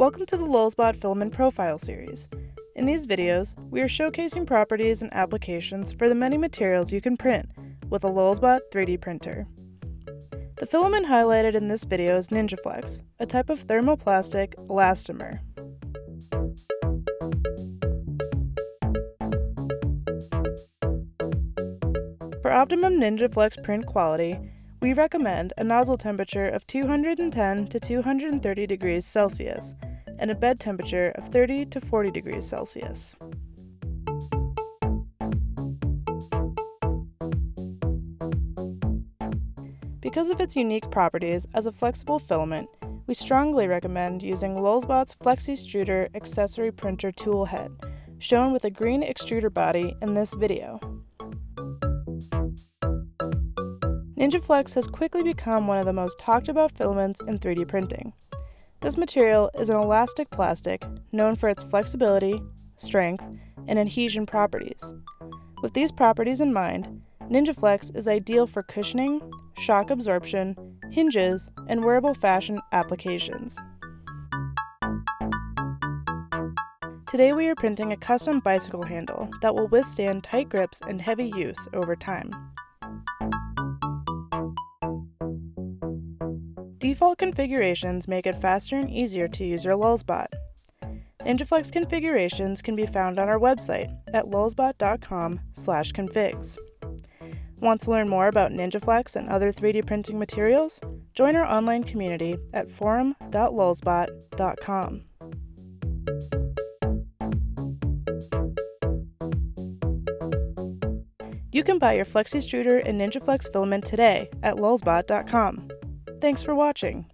Welcome to the Lulzbot Filament Profile Series. In these videos, we are showcasing properties and applications for the many materials you can print with a Lulzbot 3D printer. The filament highlighted in this video is NinjaFlex, a type of thermoplastic elastomer. For optimum NinjaFlex print quality, we recommend a nozzle temperature of 210 to 230 degrees Celsius and a bed temperature of 30 to 40 degrees Celsius. Because of its unique properties as a flexible filament, we strongly recommend using Lulzbot's Flexystruder accessory printer tool head, shown with a green extruder body in this video. NinjaFlex has quickly become one of the most talked about filaments in 3D printing. This material is an elastic plastic known for its flexibility, strength, and adhesion properties. With these properties in mind, NinjaFlex is ideal for cushioning, shock absorption, hinges, and wearable fashion applications. Today we are printing a custom bicycle handle that will withstand tight grips and heavy use over time. Default configurations make it faster and easier to use your Lulzbot. NinjaFlex configurations can be found on our website at lulzbot.com/configs. Want to learn more about NinjaFlex and other 3D printing materials? Join our online community at forum.lulzbot.com. You can buy your Flexystruder and NinjaFlex filament today at lulzbot.com. Thanks for watching.